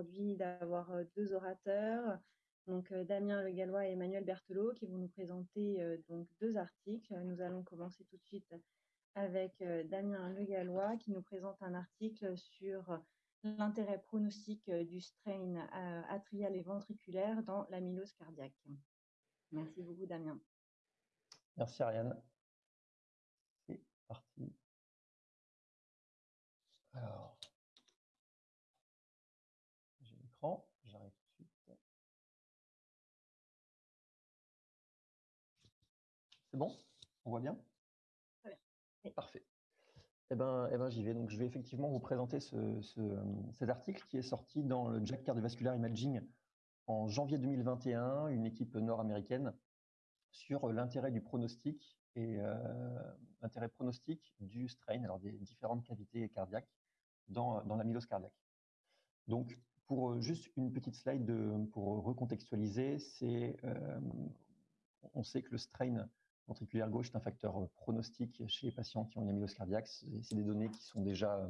aujourd'hui d'avoir deux orateurs, donc Damien Le Gallois et Emmanuel Berthelot, qui vont nous présenter donc deux articles. Nous allons commencer tout de suite avec Damien Le Gallois, qui nous présente un article sur l'intérêt pronostique du strain atrial et ventriculaire dans l'amylose cardiaque. Merci beaucoup, Damien. Merci, Ariane. C'est parti. Alors, C'est bon? On voit bien? Très bien. Parfait. Eh ben, eh ben j'y vais. Donc, je vais effectivement vous présenter ce, cet article qui est sorti dans le Jack Cardiovascular Imaging en janvier 2021, une équipe nord-américaine sur l'intérêt du pronostic et euh, l'intérêt pronostic du strain, alors des différentes cavités cardiaques dans, dans l'amylose cardiaque. Donc, pour euh, juste une petite slide de, pour recontextualiser, c'est euh, on sait que le strain ventriculaire gauche est un facteur pronostique chez les patients qui ont une amylose cardiaque. C'est des données qui sont déjà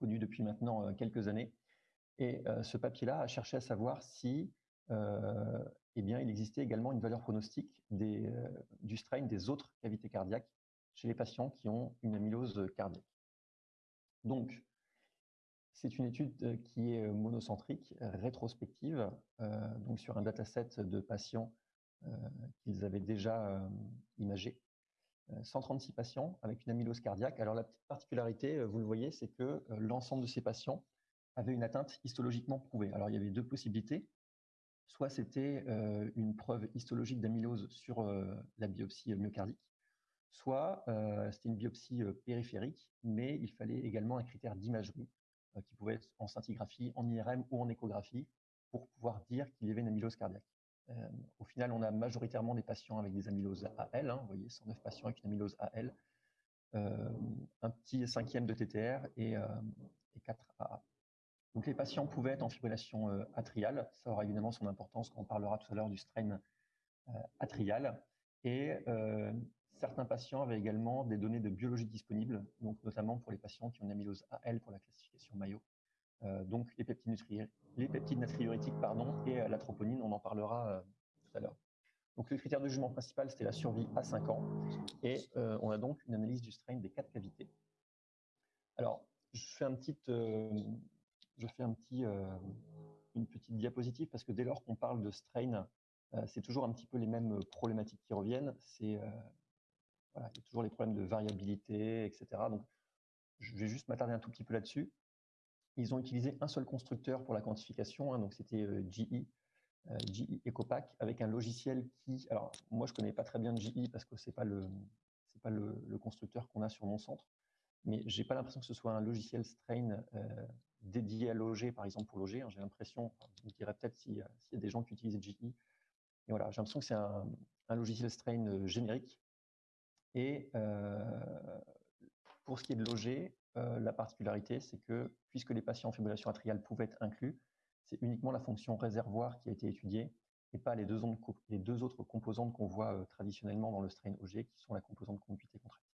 connues depuis maintenant quelques années. Et ce papier-là a cherché à savoir si eh bien, il existait également une valeur pronostique du strain des autres cavités cardiaques chez les patients qui ont une amylose cardiaque. Donc, c'est une étude qui est monocentrique, rétrospective, donc sur un dataset de patients qu'ils avaient déjà imagés. 136 patients avec une amylose cardiaque. Alors la petite particularité, vous le voyez, c'est que l'ensemble de ces patients avaient une atteinte histologiquement prouvée. Alors il y avait deux possibilités. Soit c'était une preuve histologique d'amylose sur la biopsie myocardique, soit c'était une biopsie périphérique, mais il fallait également un critère d'imagerie qui pouvait être en scintigraphie, en IRM ou en échographie pour pouvoir dire qu'il y avait une amylose cardiaque. Au final, on a majoritairement des patients avec des amyloses AL, hein, vous voyez, 109 patients avec une amylose AL, un petit cinquième de TTR et, et 4 AA. Donc les patients pouvaient être en fibrillation atriale, ça aura évidemment son importance quand on parlera tout à l'heure du strain atrial. Et certains patients avaient également des données de biologie disponibles, donc notamment pour les patients qui ont une amylose AL pour la classification Mayo. Donc les peptides, les peptides natriurétiques pardon, et la troponine, on en parlera tout à l'heure. Donc le critère de jugement principal, c'était la survie à 5 ans. Et on a donc une analyse du strain des quatre cavités. Alors, je fais une petite diapositive parce que dès lors qu'on parle de strain, c'est toujours un petit peu les mêmes problématiques qui reviennent. C'est toujours les problèmes de variabilité, etc. Donc, je vais juste m'attarder un tout petit peu là-dessus. Ils ont utilisé un seul constructeur pour la quantification, hein, donc c'était GE, GE EcoPack, avec un logiciel qui, alors moi je connais pas très bien GE parce que c'est pas le pas le, constructeur qu'on a sur mon centre, mais j'ai pas l'impression que ce soit un logiciel strain dédié à loger, par exemple pour loger. Hein, j'ai l'impression, je dirais peut-être s'il y, y, a des gens qui utilisent GE. Et voilà, j'ai l'impression que c'est un, un, logiciel strain euh, générique. Et euh, pour ce qui est de loger, euh, la particularité, c'est que puisque les patients en fibrillation atriale pouvaient être inclus, c'est uniquement la fonction réservoir qui a été étudiée et pas les deux, autres composantes qu'on voit euh, traditionnellement dans le strain OG, qui sont la composante conduite et contractile.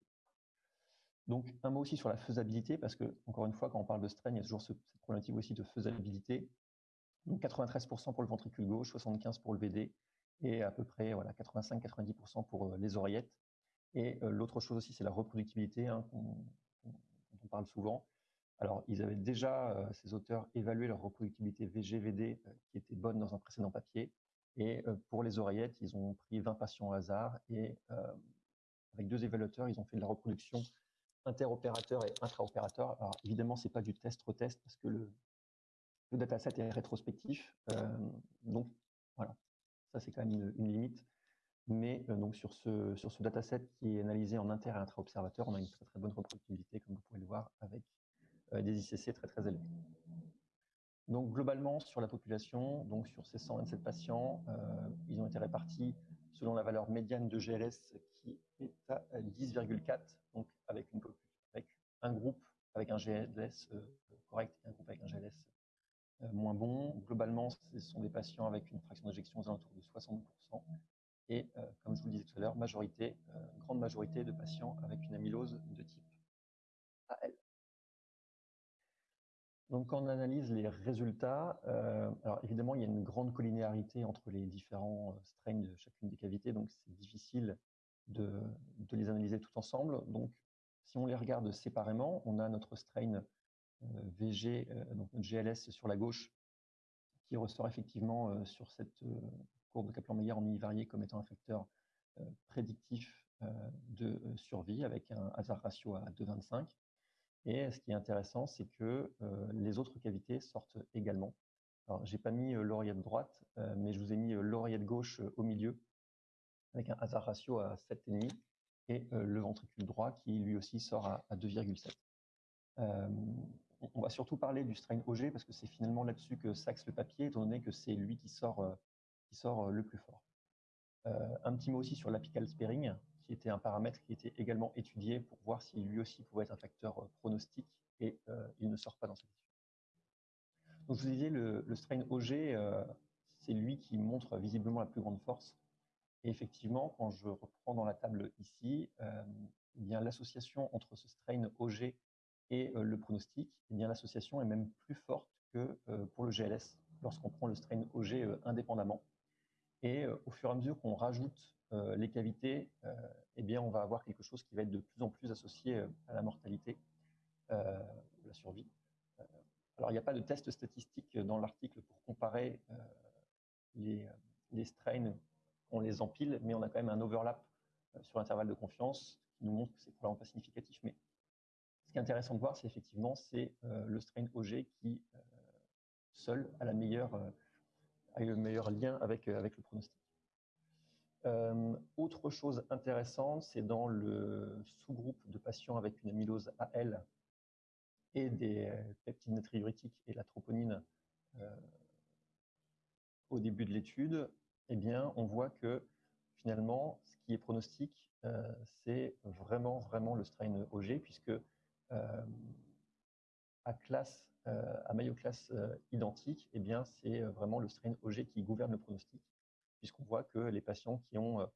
Donc, un mot aussi sur la faisabilité, parce que, encore une fois, quand on parle de strain, il y a toujours cette problématique aussi de faisabilité. Donc, 93% pour le ventricule gauche, 75% pour le VD, et à peu près voilà, 85-90% pour euh, les oreillettes. Et l'autre chose aussi, c'est la reproductibilité, hein, on parle souvent. Alors, ils avaient déjà, euh, ces auteurs, évalué leur reproductibilité VG-VD, euh, qui était bonne dans un précédent papier. Et euh, pour les oreillettes, ils ont pris 20 patients au hasard, et avec deux évaluateurs, ils ont fait de la reproduction interopérateur et intraopérateur. Alors évidemment, c'est pas du test-retest parce que le, dataset est rétrospectif. Donc voilà, ça c'est quand même une limite. Mais euh, donc sur ce, sur ce dataset qui est analysé en inter et intra-observateur, on a une très très bonne reproductibilité, comme vous pouvez le voir, avec euh, des ICC très très élevés. Donc globalement, sur la population, donc sur ces 127 patients, euh, ils ont été répartis selon la valeur médiane de GLS qui est à 10,4, donc avec, avec un groupe avec un GLS correct et un groupe avec un GLS moins bon. Globalement, ce sont des patients avec une fraction d'éjection aux alentours de 60%. Et euh, comme je vous le disais tout à l'heure, majorité, euh, grande majorité de patients avec une amylose de type AL. Donc, quand on analyse les résultats, alors évidemment, il y a une grande collinéarité entre les différents strains de chacune des cavités, donc c'est difficile de, de, les analyser tout ensemble. Donc, si on les regarde séparément, on a notre strain VG, donc notre GLS sur la gauche, qui ressort effectivement sur cette courbe de Kaplan-Meier en univarié comme étant un facteur prédictif de survie avec un hasard ratio à 2,25. Et ce qui est intéressant, c'est que les autres cavités sortent également. Alors, j'ai pas mis l'oreillette droite, mais je vous ai mis l'oreillette gauche au milieu avec un hasard ratio à 7,5 et le ventricule droit qui lui aussi sort à, 2,7. on va surtout parler du strain OG parce que c'est finalement là-dessus que s'axe le papier, étant donné que c'est lui qui sort, qui sort le plus fort. un petit mot aussi sur l'apical sparing, qui était un paramètre qui était également étudié pour voir si lui aussi pouvait être un facteur pronostique, et il ne sort pas dans cette étude. Donc, je vous disais, le, strain OG, c'est lui qui montre visiblement la plus grande force et effectivement, quand je reprends dans la table ici, l'association entre ce strain OG et le pronostic, eh l'association est même plus forte que pour le GLS lorsqu'on prend le strain OG indépendamment. Et au fur et à mesure qu'on rajoute les cavités, eh bien on va avoir quelque chose qui va être de plus en plus associé à la mortalité, la survie. alors il n'y a pas de test statistique dans l'article pour comparer les, strains on les empile, mais on a quand même un overlap euh, sur l'intervalle de confiance qui nous montre que c'est probablement pas significatif. Mais ce qui est intéressant de voir, c'est effectivement c'est euh, le strain OG qui euh, seul a la meilleure a le meilleur lien avec avec le pronostic. autre chose intéressante, c'est dans le sous-groupe de patients avec une amylose AL et des peptides natriurétiques et la troponine au début de l'étude, eh bien, on voit que finalement, ce qui est pronostique, euh, c'est vraiment, vraiment le strain OG, puisque euh, à classe, euh, à maillot classe identique, eh bien, c'est vraiment le strain OG qui gouverne le pronostic, puisqu'on voit que les patients qui ont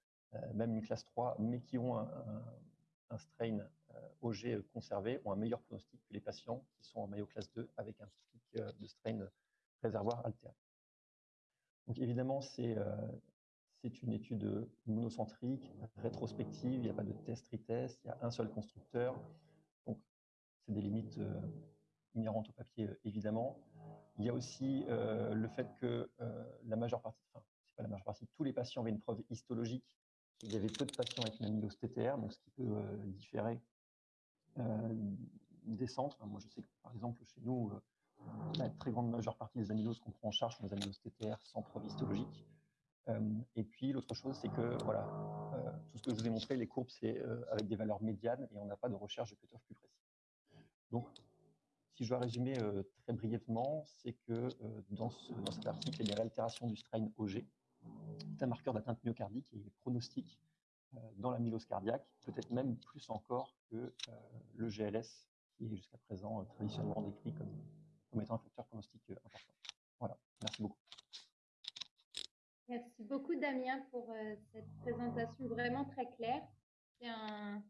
même une classe 3, mais qui ont un, strain OG conservé, ont un meilleur pronostic que les patients qui sont en maillot classe 2 avec un pic de strain réservoir alterne. Donc évidemment, euh, c'est une étude monocentrique, rétrospective, il n'y a pas de test-retest, il y a un seul constructeur. Donc c'est des limites euh, inhérentes au papier, euh, évidemment. Il y a aussi le fait que la majeure partie, enfin, c'est pas la majeure partie, tous les patients avaient une preuve histologique. Il y avait peu de patients avec une amylose TTR, donc ce qui peut différer des centres. Moi, je sais que par exemple, chez nous, la très grande majeure partie des amyloses qu'on prend en charge sont des amyloses TTR sans preuve histologique. Euh, et puis l'autre chose, c'est que voilà, euh, tout ce que je vous ai montré, les courbes, c'est euh, avec des valeurs médianes et on n'a pas de recherche de cutoff plus précis. Donc, si je dois résumer très brièvement, c'est que dans, cet article, il y a l'altération du strain OG, c'est un marqueur d'atteinte myocardique et pronostique dans l'amylose cardiaque, peut-être même plus encore que le GLS, qui est jusqu'à présent traditionnellement décrit comme comme étant un facteur pronostic euh, important. Voilà, merci beaucoup. Merci beaucoup Damien pour euh, cette présentation vraiment très claire. C'est un,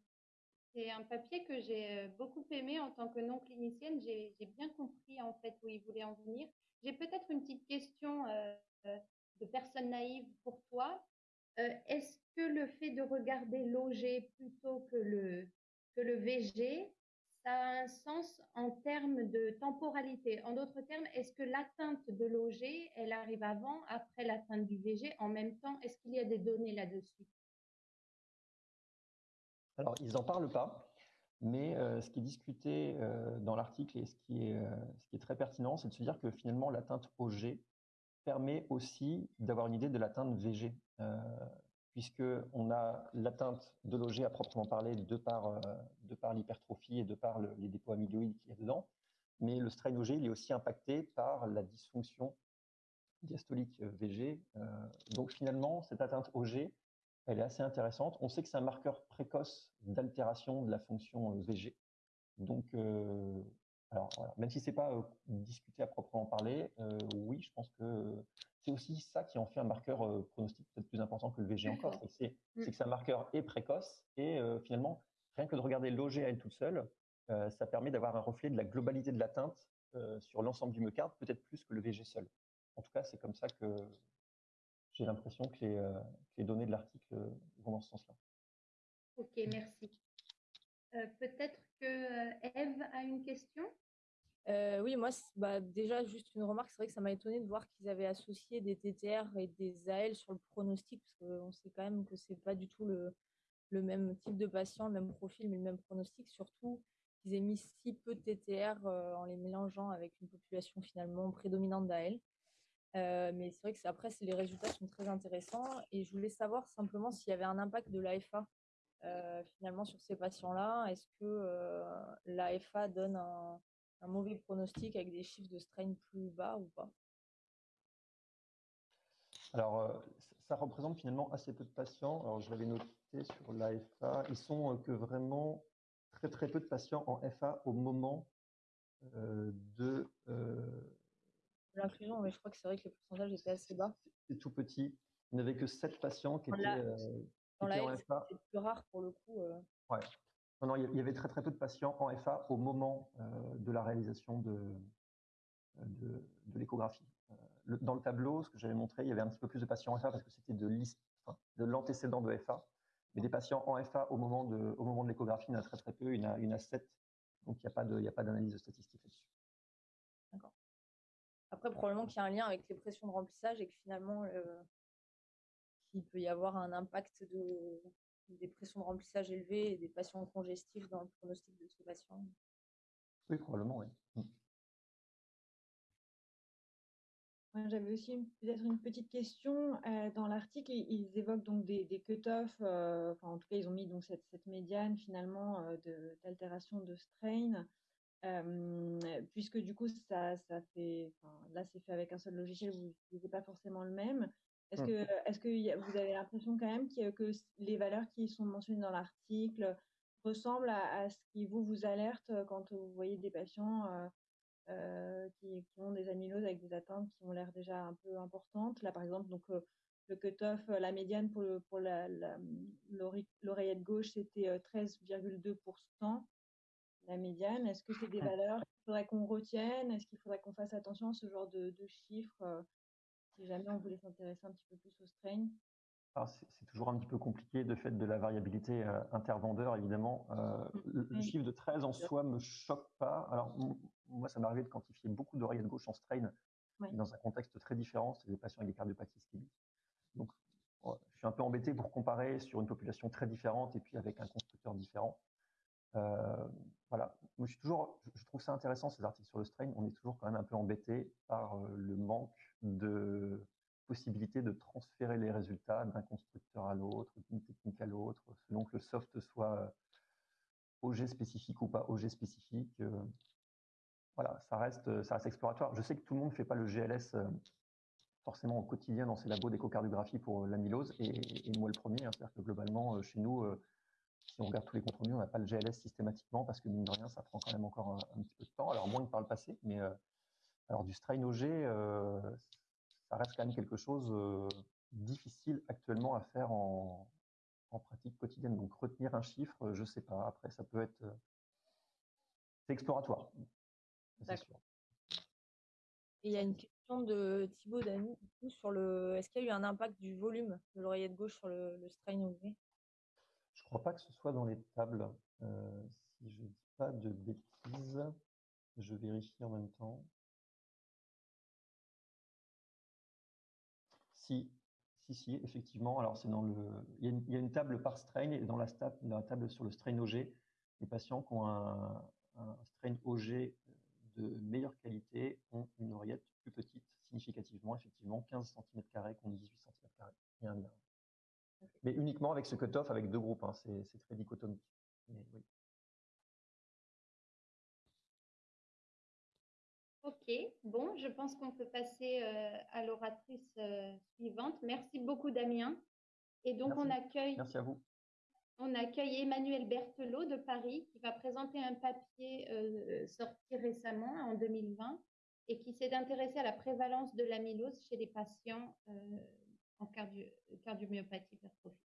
c'est un papier que j'ai euh, beaucoup aimé en tant que non clinicienne. J'ai, bien compris en fait où il voulait en venir. J'ai peut-être une petite question de personne naïve pour toi. est-ce que le fait de regarder l'OG plutôt que le, que le VG, ça a un sens en termes de temporalité? En d'autres termes, est-ce que l'atteinte de l'OG, elle arrive avant, après l'atteinte du VG, en même temps Est-ce qu'il y a des données là-dessus? Alors, ils n'en parlent pas, mais euh, ce qui est discuté euh, dans l'article et ce qui, est, euh, ce qui est très pertinent, c'est de se dire que finalement, l'atteinte OG permet aussi d'avoir une idée de l'atteinte VG puisqu'on a l'atteinte de l'OG à proprement parler de par, l'hypertrophie et de par les dépôts amyloïdes qu'il y a dedans. Mais le strain OG, il est aussi impacté par la dysfonction diastolique VG. Donc finalement, cette atteinte OG, elle est assez intéressante. On sait que c'est un marqueur précoce d'altération de la fonction VG. Donc, alors, même si ce n'est pas discuté à proprement parler, oui, je pense que c'est aussi ça qui en fait un marqueur euh, pronostic peut-être plus important que le VG encore. Mm. C'est que c'est un marqueur est précoce et euh, finalement, rien que de regarder l'OG à elle toute seule, euh, ça permet d'avoir un reflet de la globalité de l'atteinte sur l'ensemble du myocarde, peut-être plus que le VG seul. En tout cas, c'est comme ça que j'ai l'impression que les, données de l'article vont dans ce sens-là. Ok, merci. peut-être que Eve a une question? Oui, moi, bah, déjà, juste une remarque, c'est vrai que ça m'a étonné de voir qu'ils avaient associé des TTR et des AL sur le pronostic, parce qu'on sait quand même que c'est pas du tout le, le, même type de patient, le même profil, mais le même pronostic, surtout qu'ils aient mis si peu de TTR en les mélangeant avec une population finalement prédominante d'AL. Mais c'est vrai que après, les résultats sont très intéressants, et je voulais savoir simplement s'il y avait un impact de l'AFA finalement sur ces patients-là. Est-ce que l'AFA donne un un mauvais pronostic avec des chiffres de strain plus bas ou pas? Alors, ça représente finalement assez peu de patients. Alors, je l'avais noté sur l'AFA. Ils sont que vraiment très très peu de patients en FA au moment de l'inclusion. Mais je crois que c'est vrai que les pourcentages étaient assez bas. C'est tout petit. Il n'y avait que 7 patients qui étaient, dans la, en FA. C'est plus rare pour le coup. Ouais. Non, il y avait très très peu de patients en FA au moment euh, de la réalisation de, de, l'échographie. Euh, dans le tableau, ce que j'avais montré, il y avait un petit peu plus de patients en FA parce que c'était de, de l'antécédent de FA. Mais des patients en FA au moment de, au moment de l'échographie, il y en a très très peu, il y en a, une à 7. Donc il n'y a pas d'analyse statistique là-dessus. Après, probablement qu'il y a un lien avec les pressions de remplissage et que finalement, euh, il peut y avoir un impact de, des pressions de remplissage élevées et des patients congestifs dans le pronostic de ces patients. Oui, probablement, oui. Mmh. J'avais aussi peut-être une petite question. Euh, dans l'article, ils évoquent donc des, des cut-offs, euh, enfin, en tout cas, ils ont mis donc cette, cette médiane finalement d'altération de, strain, puisque du coup, ça, ça fait, là, c'est fait avec un seul logiciel, vous n'utilisez pas forcément le même. Est-ce mmh. que, est que vous avez l'impression quand même que les valeurs qui sont mentionnées dans l'article ressemblent à, ce qui vous vous alerte quand vous voyez des patients qui, ont des amyloses avec des atteintes qui ont l'air déjà un peu importantes? Là, par exemple, donc le cut-off, la médiane pour, le, pour l'oreillette gauche, c'était 13,2%. La médiane, est-ce que c'est des valeurs qu'il faudrait qu'on retienne? Est-ce qu'il faudrait qu'on fasse attention à ce genre de, de chiffres si jamais on voulait s'intéresser un petit peu plus au strain? C'est toujours un petit peu compliqué de fait de la variabilité euh, intervendeur, évidemment. Euh, le, chiffre de 13 en soi me choque pas. Alors, moi, ça m'est arrivé de quantifier beaucoup d'oreillettes gauche en strain dans un contexte très différent, c'est des patients avec des cardiopathies ischémiques. Donc, je suis un peu embêté pour comparer sur une population très différente et puis avec un constructeur différent. Euh, voilà, je, trouve ça intéressant ces articles sur le strain. On est toujours quand même un peu embêté par le manque de possibilité de transférer les résultats d'un constructeur à l'autre, d'une technique à l'autre, selon que le soft soit OG spécifique ou pas OG spécifique. Euh, voilà, ça reste, ça reste exploratoire. Je sais que tout le monde ne fait pas le GLS euh, forcément au quotidien dans ses labos d'échocardiographie pour l'amylose, et, moi le premier. Hein. C'est-à-dire que globalement, euh, chez nous, si on regarde tous les comptes on n'a pas le GLS systématiquement parce que mine de rien, ça prend quand même encore un, petit peu de temps. Alors moins que par le passé, mais alors du strain OG, euh, ça reste quand même quelque chose euh, difficile actuellement à faire en, pratique quotidienne. Donc retenir un chiffre, je ne sais pas. Après, ça peut être... Euh, c'est exploratoire. Il y a une question de Thibaut Dany sur le. Est-ce qu'il y a eu un impact du volume de l'oreillette gauche sur le, strain OG Je ne crois pas que ce soit dans les tables. si je ne dis pas de bêtises, je vérifie en même temps. Si, si, si, effectivement. Alors, c'est dans le. Il y, a une, table par strain et dans la, table sur le strain OG, les patients qui ont un, strain OG de meilleure qualité ont une oreillette plus petite, significativement, effectivement, 15 cm contre 18 cm. Il y a un lien. Mais uniquement avec ce cut-off avec deux groupes, hein. c'est très dichotomique. Mais, oui. Ok, bon, je pense qu'on peut passer euh, à l'oratrice euh, suivante. Merci beaucoup, Damien. Et donc, on accueille. Merci à vous. On accueille Emmanuel Berthelot de Paris qui va présenter un papier euh, sorti récemment en 2020 et qui s'est intéressé à la prévalence de l'amylose chez les patients en cardio cardiomyopathie hypertrophique.